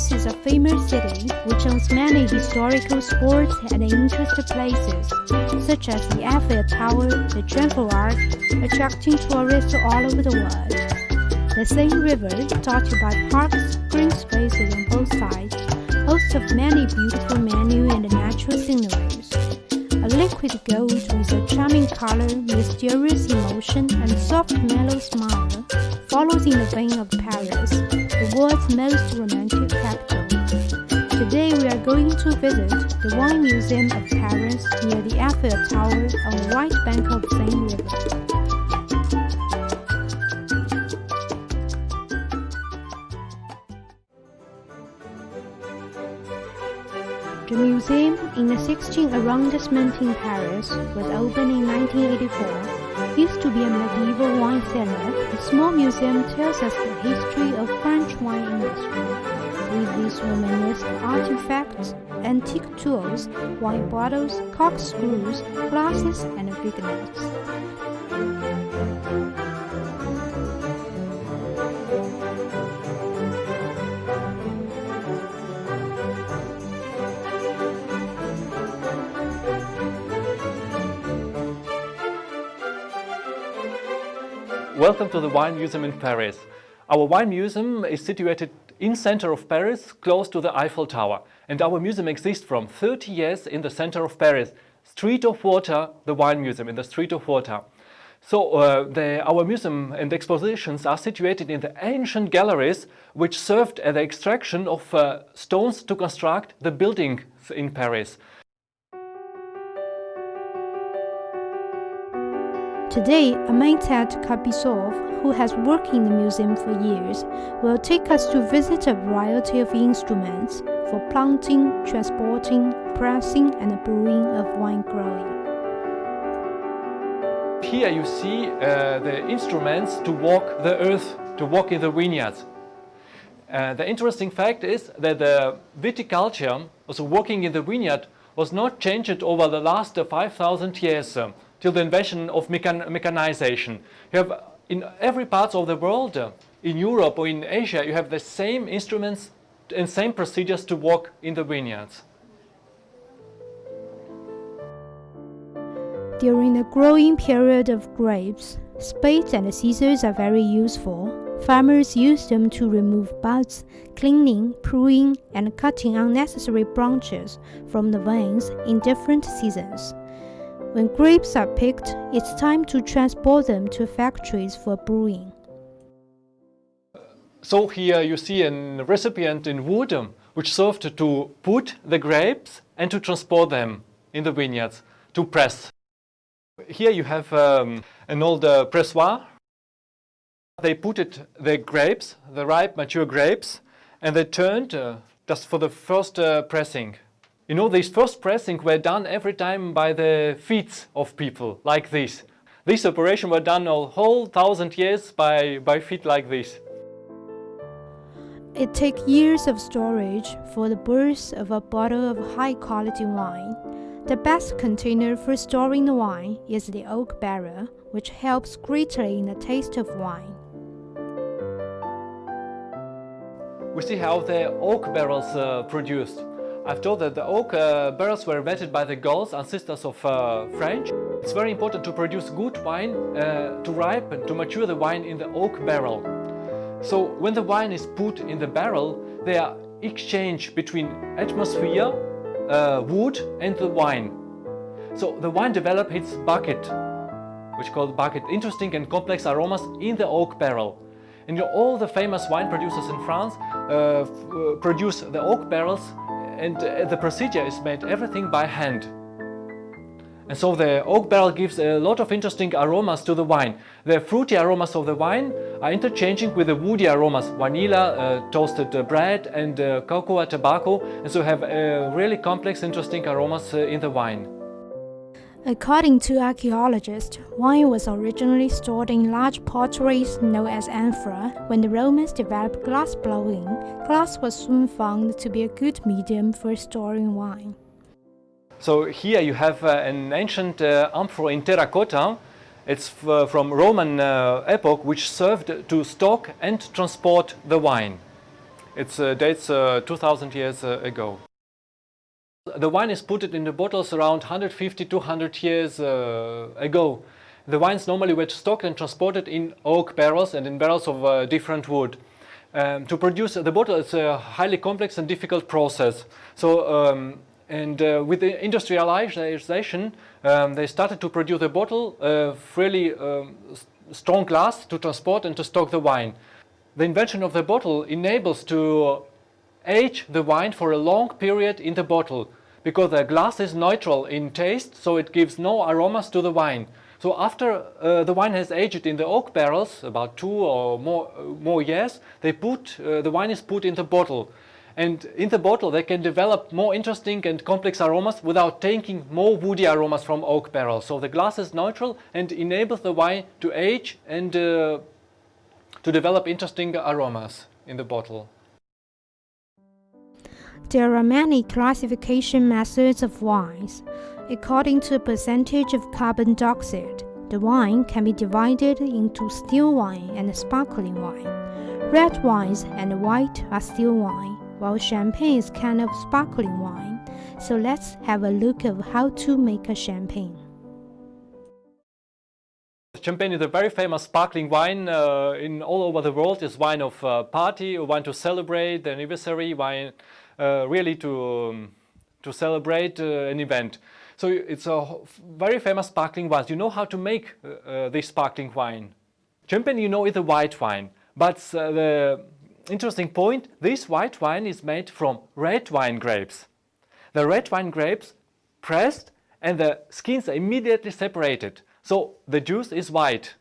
Paris is a famous city which owns many historical sports and interesting places, such as the Eiffel Tower, the Triumphal Arch, attracting tourists all over the world. The Seine River, dotted by parks, green spaces on both sides, hosts of many beautiful menu and natural sceneries. A liquid gold with a charming color, mysterious emotion, and soft mellow smile follows in the vein of Paris, world's most romantic capital. Today we are going to visit the Wine Museum of Paris near the Eiffel Tower on the right bank of Seine River. The museum in the 16th arrondissement in Paris was opened in 1984. Used to be a medieval wine cellar, the small museum tells us the history of French wine industry. With these Romanesque artifacts, antique tools, wine bottles, corkscrews, glasses, and vignettes. Welcome to the Wine Museum in Paris. Our wine museum is situated in center of Paris, close to the Eiffel Tower. And our museum exists from 30 years in the center of Paris. Street of Water, the wine museum in the Street of Water. So uh, the, our museum and expositions are situated in the ancient galleries which served as the extraction of uh, stones to construct the buildings in Paris. Today, Amintat Kabisov, who has worked in the museum for years, will take us to visit a variety of instruments for planting, transporting, pressing and brewing of wine growing. Here you see uh, the instruments to walk the earth, to walk in the vineyards. Uh, the interesting fact is that the viticulture, also working in the vineyard, was not changed over the last 5,000 years till the invention of mechan mechanization. You have in every part of the world, uh, in Europe or in Asia, you have the same instruments and same procedures to work in the vineyards. During the growing period of grapes, spades and scissors are very useful. Farmers use them to remove buds, cleaning, pruning, and cutting unnecessary branches from the vines in different seasons. When grapes are picked, it's time to transport them to factories for brewing. So here you see a recipient in wood which served to put the grapes and to transport them in the vineyards to press. Here you have um, an old uh, pressoir. They put it the grapes, the ripe mature grapes, and they turned uh, just for the first uh, pressing. You know, these first pressing were done every time by the feet of people, like this. This operation were done a whole thousand years by, by feet like this. It takes years of storage for the birth of a bottle of high-quality wine. The best container for storing the wine is the oak barrel, which helps greatly in the taste of wine. We see how the oak barrels uh, produced. I've told that the oak uh, barrels were invented by the Gauls, ancestors of uh, French. It's very important to produce good wine, uh, to ripen, to mature the wine in the oak barrel. So when the wine is put in the barrel, they are exchanged between atmosphere, uh, wood and the wine. So the wine develops its bouquet, which called bouquet, interesting and complex aromas in the oak barrel. And all the famous wine producers in France uh, uh produce the oak barrels and uh, the procedure is made everything by hand. And so the oak barrel gives a lot of interesting aromas to the wine. The fruity aromas of the wine are interchanging with the woody aromas, vanilla, uh, toasted bread and uh, cocoa, tobacco, and so have uh, really complex interesting aromas uh, in the wine. According to archaeologists, wine was originally stored in large potteries known as amphora. When the Romans developed glass blowing, glass was soon found to be a good medium for storing wine. So here you have uh, an ancient uh, amphora in terracotta. It's uh, from Roman uh, epoch which served to stock and transport the wine. It uh, dates uh, 2000 years ago. The wine is put in the bottles around 150 200 years uh, ago. The wines normally were stocked and transported in oak barrels and in barrels of uh, different wood. Um, to produce the bottle is a highly complex and difficult process. So, um, and uh, with the industrialization, um, they started to produce a bottle, uh, really um, strong glass to transport and to stock the wine. The invention of the bottle enables to age the wine for a long period in the bottle because the glass is neutral in taste, so it gives no aromas to the wine. So after uh, the wine has aged in the oak barrels, about two or more, uh, more years, they put, uh, the wine is put in the bottle. And in the bottle they can develop more interesting and complex aromas without taking more woody aromas from oak barrels. So the glass is neutral and enables the wine to age and uh, to develop interesting aromas in the bottle. There are many classification methods of wines. According to percentage of carbon dioxide, the wine can be divided into still wine and sparkling wine. Red wines and white are still wine, while champagne is kind of sparkling wine. So let's have a look of how to make a champagne. Champagne is a very famous sparkling wine uh, in all over the world. It's wine of uh, party, wine to celebrate the anniversary, wine really to, um, to celebrate uh, an event. So it's a very famous sparkling wine. You know how to make uh, uh, this sparkling wine. Champagne, you know, is a white wine. But the interesting point, this white wine is made from red wine grapes. The red wine grapes pressed and the skins are immediately separated. So the juice is white.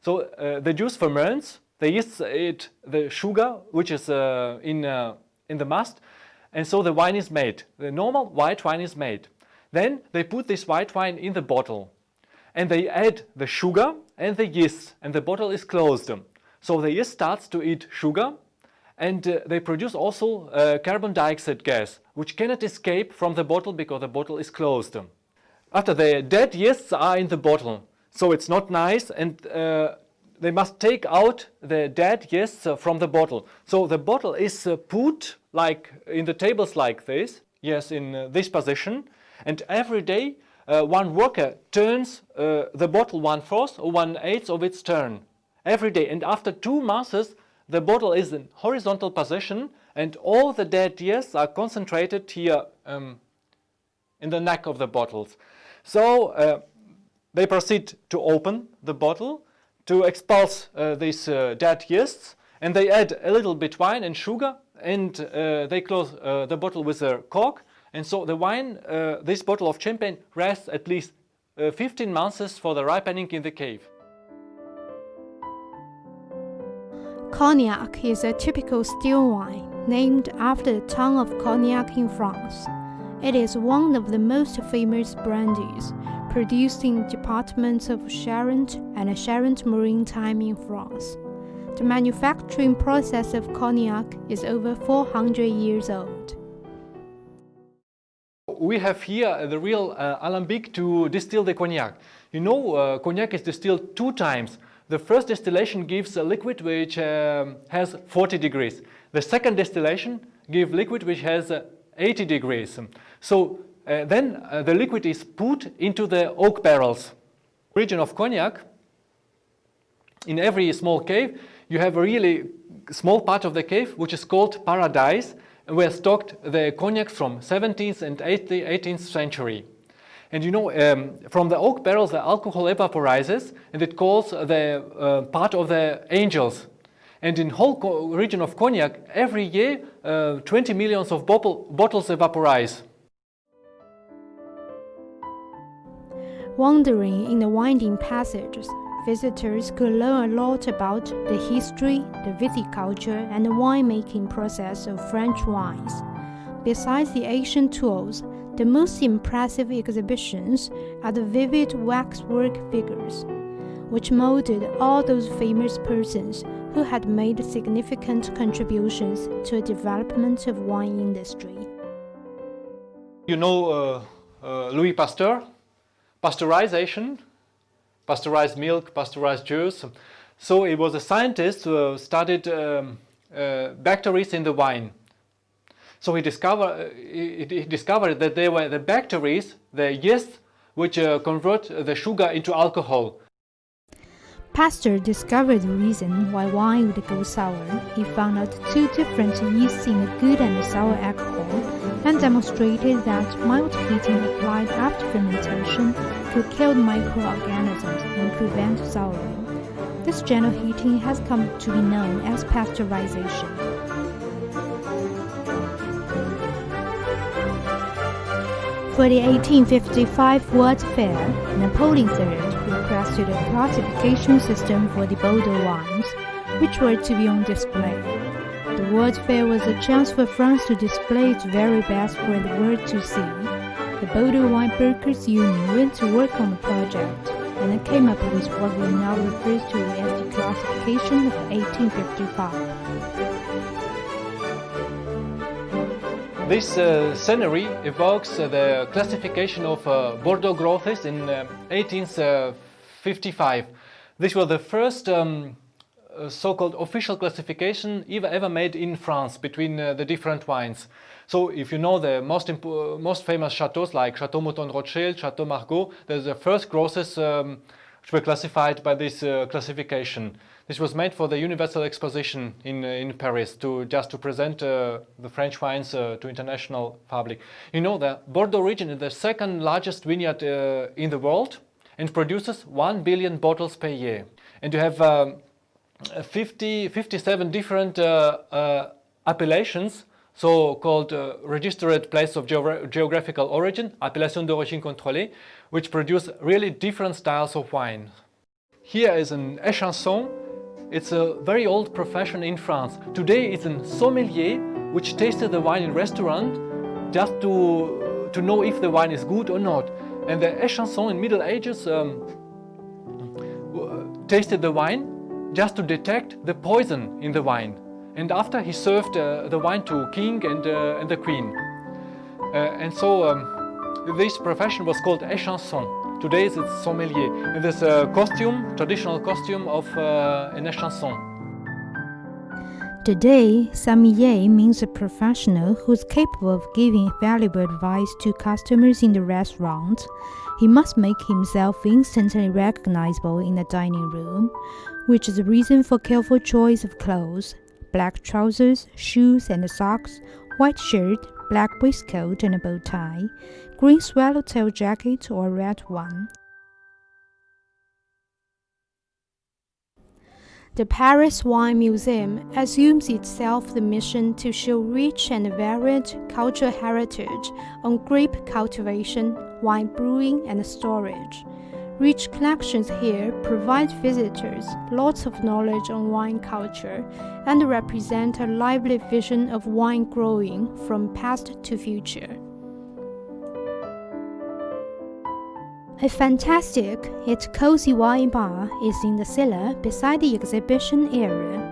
So uh, the juice ferments, the yeast eat the sugar which is uh, in, uh, in the must and so the wine is made. The normal white wine is made. Then they put this white wine in the bottle and they add the sugar and the yeast and the bottle is closed. So the yeast starts to eat sugar and uh, they produce also uh, carbon dioxide gas which cannot escape from the bottle because the bottle is closed. After the dead yeasts are in the bottle so it's not nice and uh, they must take out the dead yeasts uh, from the bottle. So the bottle is uh, put like in the tables like this, yes in uh, this position and every day uh, one worker turns uh, the bottle one-fourth or one-eighth of its turn every day. And after two masses, the bottle is in horizontal position and all the dead years are concentrated here um, in the neck of the bottles. So uh, they proceed to open the bottle to expulse uh, these uh, dead yeasts and they add a little bit wine and sugar and uh, they close the bottle with a cork and so the wine, this bottle of champagne rests at least 15 months for the ripening in the cave. Cognac is a typical still wine named after the town of Cognac in France. It is one of the most famous brandies produced in departments of Charente and a Charente-Maritime in France. The manufacturing process of cognac is over 400 years old. We have here the real uh, alembic to distill the cognac. You know, uh, cognac is distilled two times. The first distillation gives a liquid which um, has 40 degrees. The second distillation gives liquid which has uh, 80 degrees. So uh, then uh, the liquid is put into the oak barrels. Region of cognac, in every small cave, you have a really small part of the cave which is called paradise where stocked the cognac from 17th and 18th century. And you know, um, from the oak barrels the alcohol evaporizes and it calls the uh, part of the angels. And in whole region of cognac, every year uh, 20 millions of bottle bottles evaporize. Wandering in the winding passages, visitors could learn a lot about the history, the viticulture, and the winemaking process of French wines. Besides the ancient tools, the most impressive exhibitions are the vivid waxwork figures, which molded all those famous persons who had made significant contributions to the development of wine industry. You know uh, uh, Louis Pasteur? Pasteurization pasteurized milk, pasteurized juice. So he was a scientist who studied um, uh, bacteria in the wine. So he, discover, uh, he, he, discovered that they were the bacteria, the yeast, which uh, convert the sugar into alcohol. Pasteur discovered the reason why wine would go sour. He found out two different yeasts in the good and sour alcohol and demonstrated that mild heating applied after fermentation could kill microorganisms prevent souring. This gentle heating has come to be known as pasteurization. For the 1855 World's Fair, Napoleon III requested a classification system for the Bordeaux wines, which were to be on display. The World's Fair was a chance for France to display its very best for the world to see. The Bordeaux Wine Brokers Union went to work on the project, and it came up with what we now refer to as the classification of 1855. This uh, scenery evokes uh, the classification of uh, Bordeaux growths in 1855. Uh, this was the first um, uh, so-called official classification ever, ever made in France between uh, the different wines. So if you know the most, most famous chateaus like Chateau Mouton Rothschild, Chateau Margaux, they're the first growths um, which were classified by this classification. This was made for the Universal Exposition in, uh, in Paris to just to present uh, the French wines uh, to international public. You know the Bordeaux region is the second largest vineyard uh, in the world and produces 1 billion bottles per year. And you have um, 50, 57 different uh, uh, appellations so-called uh, registered place of geographical origin, appellation d'origine contrôlée, which produce really different styles of wine. Here is an échanson it's a very old profession in France. Today it's a sommelier which tasted the wine in restaurant just to, to know if the wine is good or not. And the échanson in Middle Ages um, tasted the wine just to detect the poison in the wine. And after he served uh, the wine to king and, uh, and the queen. Uh, and so um, this profession was called échanson. Today it's sommelier. And there's a costume, traditional costume of uh, an échanson. Today, sommelier means a professional who's capable of giving valuable advice to customers in the restaurant. He must make himself instantly recognizable in the dining room, which is the reason for careful choice of clothes, black trousers, shoes and socks, white shirt, black waistcoat and a bow tie, green swallowtail jacket or red one. The Paris Wine Museum assumes itself the mission to show rich and varied cultural heritage on grape cultivation, wine brewing, and storage. Rich collections here provide visitors lots of knowledge on wine culture and represent a lively vision of wine growing from past to future. A fantastic yet cozy wine bar is in the cellar beside the exhibition area.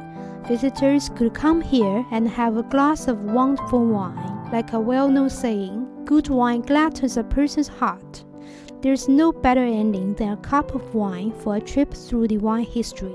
Visitors could come here and have a glass of wonderful wine. Like a well-known saying, good wine gladdens a person's heart. There's no better ending than a cup of wine for a trip through the wine history.